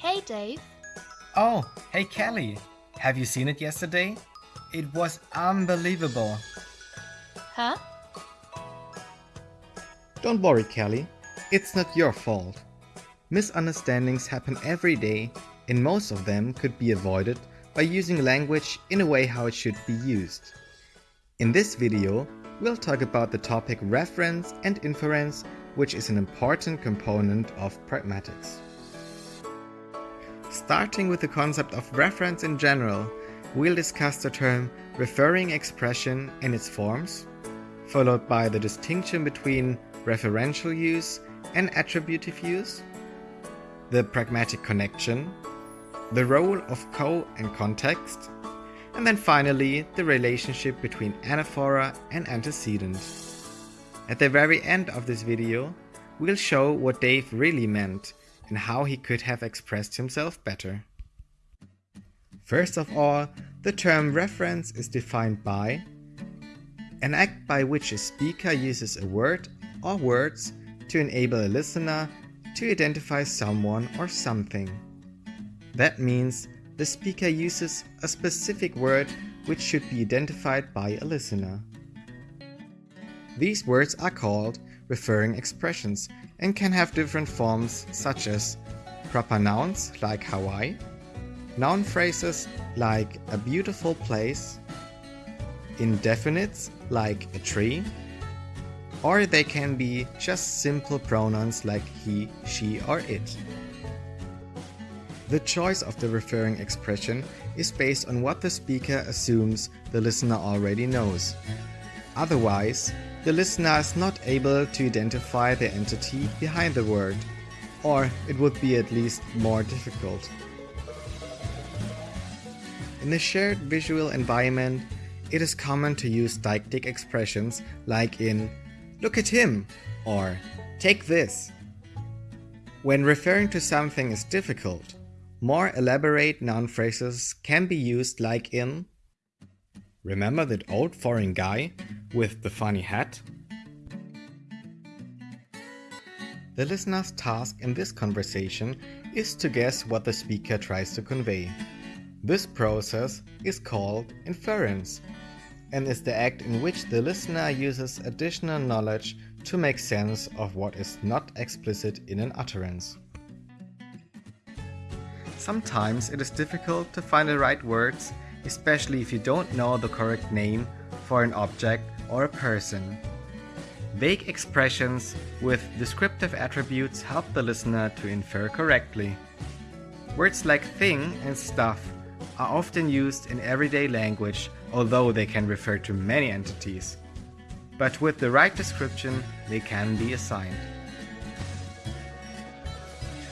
Hey, Dave. Oh, hey Kelly. Have you seen it yesterday? It was unbelievable. Huh? Don't worry, Kelly. It's not your fault. Misunderstandings happen every day, and most of them could be avoided by using language in a way how it should be used. In this video, we'll talk about the topic reference and inference, which is an important component of pragmatics. Starting with the concept of reference in general, we'll discuss the term referring expression and its forms, followed by the distinction between referential use and attributive use, the pragmatic connection, the role of co and context, and then finally the relationship between anaphora and antecedent. At the very end of this video, we'll show what Dave really meant and how he could have expressed himself better. First of all, the term reference is defined by an act by which a speaker uses a word or words to enable a listener to identify someone or something. That means the speaker uses a specific word which should be identified by a listener. These words are called referring expressions and can have different forms such as proper nouns like Hawaii, noun phrases like a beautiful place, indefinites like a tree, or they can be just simple pronouns like he, she, or it. The choice of the referring expression is based on what the speaker assumes the listener already knows. Otherwise, the listener is not able to identify the entity behind the word, or it would be at least more difficult. In a shared visual environment, it is common to use deictic expressions like in look at him or take this. When referring to something is difficult, more elaborate noun phrases can be used like in Remember that old foreign guy with the funny hat? The listener's task in this conversation is to guess what the speaker tries to convey. This process is called inference and is the act in which the listener uses additional knowledge to make sense of what is not explicit in an utterance. Sometimes it is difficult to find the right words, especially if you don't know the correct name for an object or a person. Vague expressions with descriptive attributes help the listener to infer correctly. Words like thing and stuff are often used in everyday language, although they can refer to many entities. But with the right description, they can be assigned.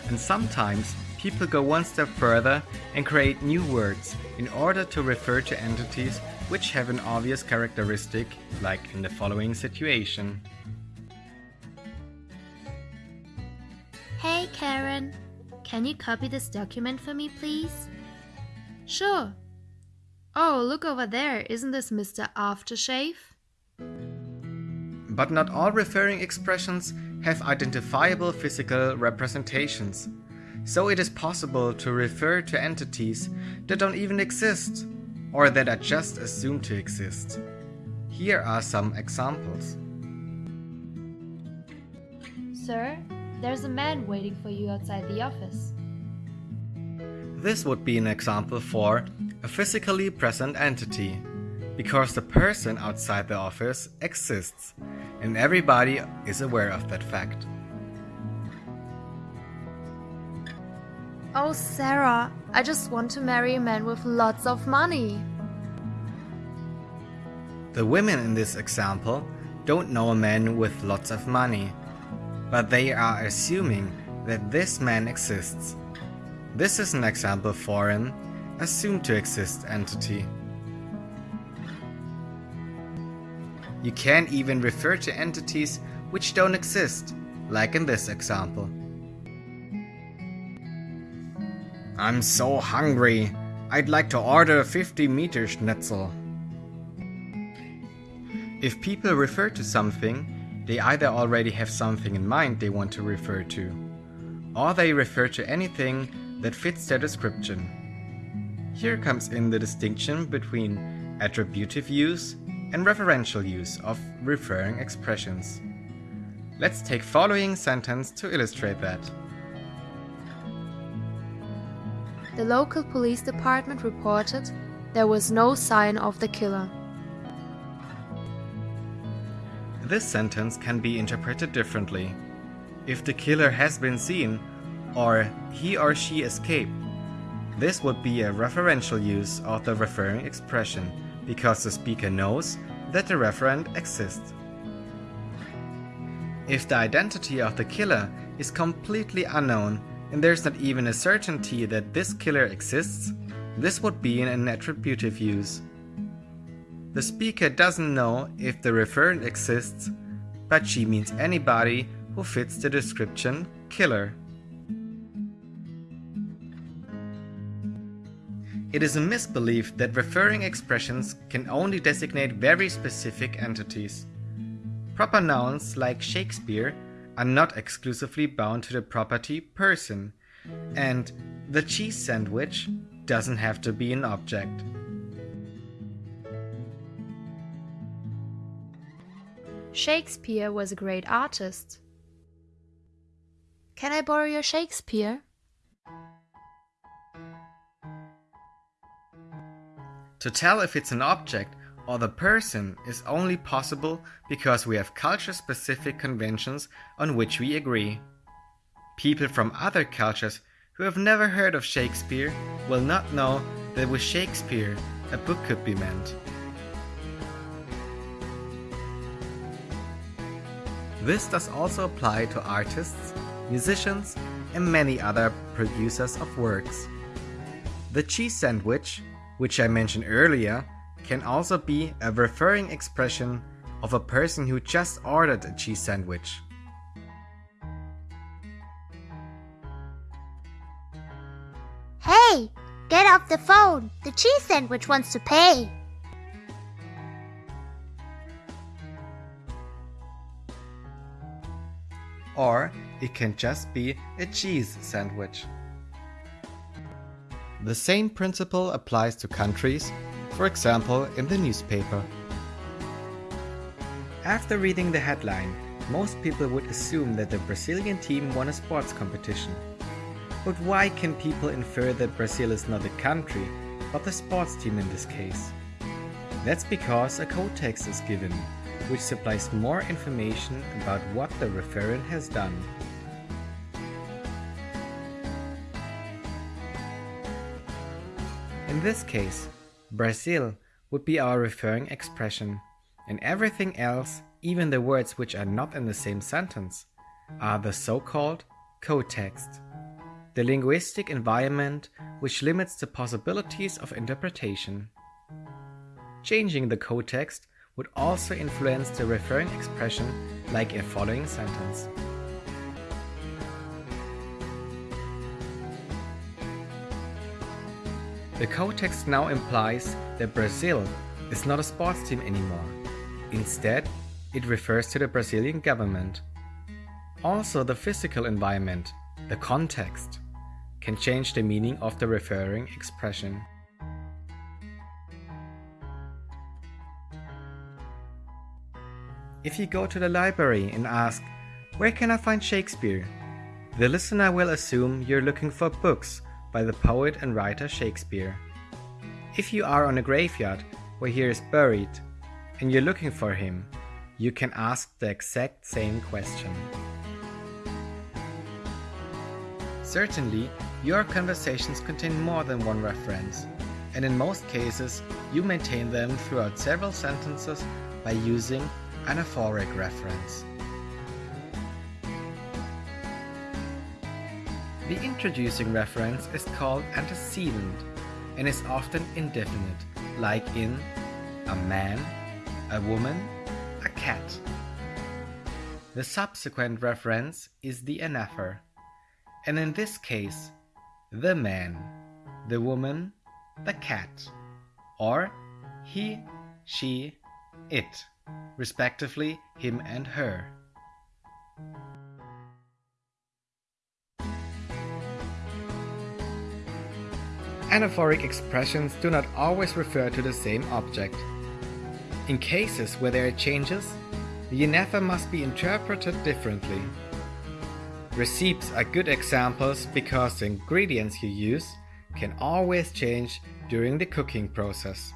And sometimes people go one step further and create new words in order to refer to entities which have an obvious characteristic, like in the following situation. Hey, Karen. Can you copy this document for me, please? Sure. Oh, look over there. Isn't this Mr. Aftershave? But not all referring expressions have identifiable physical representations. So it is possible to refer to entities that don't even exist or that are just assumed to exist. Here are some examples. Sir, there's a man waiting for you outside the office. This would be an example for a physically present entity, because the person outside the office exists, and everybody is aware of that fact. Oh, Sarah, I just want to marry a man with lots of money. The women in this example don't know a man with lots of money, but they are assuming that this man exists. This is an example for an assumed to exist entity. You can't even refer to entities which don't exist, like in this example. I'm so hungry. I'd like to order a 50 meter schnitzel. If people refer to something, they either already have something in mind they want to refer to, or they refer to anything that fits their description. Here comes in the distinction between attributive use and referential use of referring expressions. Let's take following sentence to illustrate that. The local police department reported there was no sign of the killer. This sentence can be interpreted differently. If the killer has been seen, or he or she escaped, this would be a referential use of the referring expression because the speaker knows that the referent exists. If the identity of the killer is completely unknown and there's not even a certainty that this killer exists, this would be an attributive use. The speaker doesn't know if the referent exists, but she means anybody who fits the description killer. It is a misbelief that referring expressions can only designate very specific entities. Proper nouns like Shakespeare are not exclusively bound to the property person, and the cheese sandwich doesn't have to be an object. Shakespeare was a great artist. Can I borrow your Shakespeare? To tell if it's an object or the person is only possible because we have culture specific conventions on which we agree. People from other cultures who have never heard of Shakespeare will not know that with Shakespeare a book could be meant. This does also apply to artists, musicians, and many other producers of works. The cheese sandwich which I mentioned earlier, can also be a referring expression of a person who just ordered a cheese sandwich. Hey, get off the phone. The cheese sandwich wants to pay. Or it can just be a cheese sandwich. The same principle applies to countries, for example in the newspaper. After reading the headline, most people would assume that the Brazilian team won a sports competition. But why can people infer that Brazil is not a country, but the sports team in this case? That's because a co-text is given, which supplies more information about what the referent has done. In this case, Brazil would be our referring expression, and everything else, even the words which are not in the same sentence, are the so-called co-text, the linguistic environment which limits the possibilities of interpretation. Changing the co-text would also influence the referring expression like a following sentence. The co-text now implies that Brazil is not a sports team anymore. Instead, it refers to the Brazilian government. Also, the physical environment, the context, can change the meaning of the referring expression. If you go to the library and ask, Where can I find Shakespeare? the listener will assume you're looking for books by the poet and writer Shakespeare. If you are on a graveyard where he is buried and you're looking for him, you can ask the exact same question. Certainly, your conversations contain more than one reference, and in most cases, you maintain them throughout several sentences by using anaphoric reference. The introducing reference is called antecedent and is often indefinite, like in a man, a woman, a cat. The subsequent reference is the anaphor, and in this case, the man, the woman, the cat, or he, she, it, respectively him and her. Anaphoric expressions do not always refer to the same object. In cases where there are changes, the anaphor must be interpreted differently. Recipes are good examples because the ingredients you use can always change during the cooking process.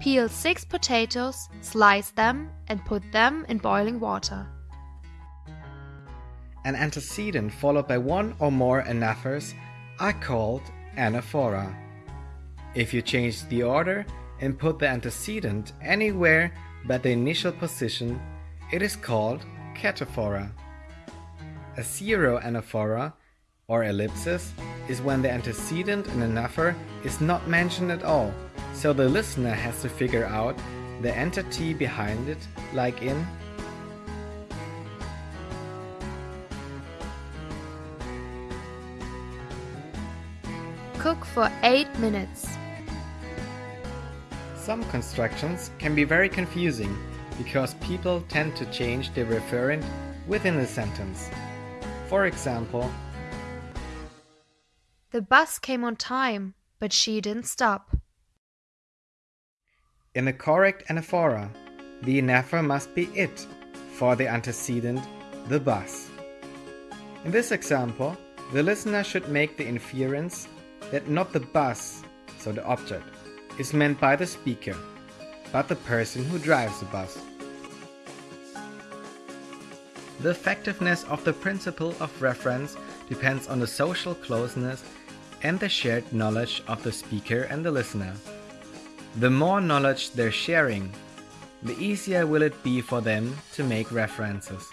Peel 6 potatoes, slice them, and put them in boiling water. An antecedent followed by one or more anaphors are called anaphora. If you change the order and put the antecedent anywhere but the initial position, it is called cataphora. A zero anaphora or ellipsis is when the antecedent in anaphor is not mentioned at all, so the listener has to figure out the entity behind it, like in for 8 minutes. Some constructions can be very confusing because people tend to change the referent within a sentence. For example, The bus came on time, but she didn't stop. in the correct anaphora, the anaphor must be it for the antecedent, the bus. In this example, the listener should make the inference that not the bus, so the object, is meant by the speaker, but the person who drives the bus. The effectiveness of the principle of reference depends on the social closeness and the shared knowledge of the speaker and the listener. The more knowledge they're sharing, the easier will it be for them to make references.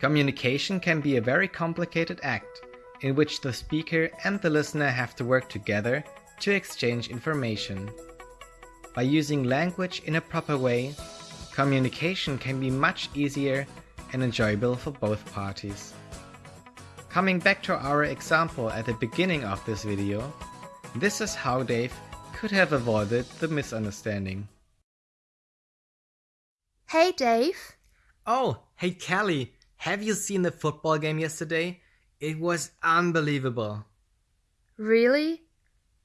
Communication can be a very complicated act in which the speaker and the listener have to work together to exchange information. By using language in a proper way, communication can be much easier and enjoyable for both parties. Coming back to our example at the beginning of this video, this is how Dave could have avoided the misunderstanding. Hey, Dave. Oh, hey Kelly, have you seen the football game yesterday? It was unbelievable. Really?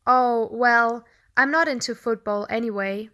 Oh, well, I'm not into football anyway.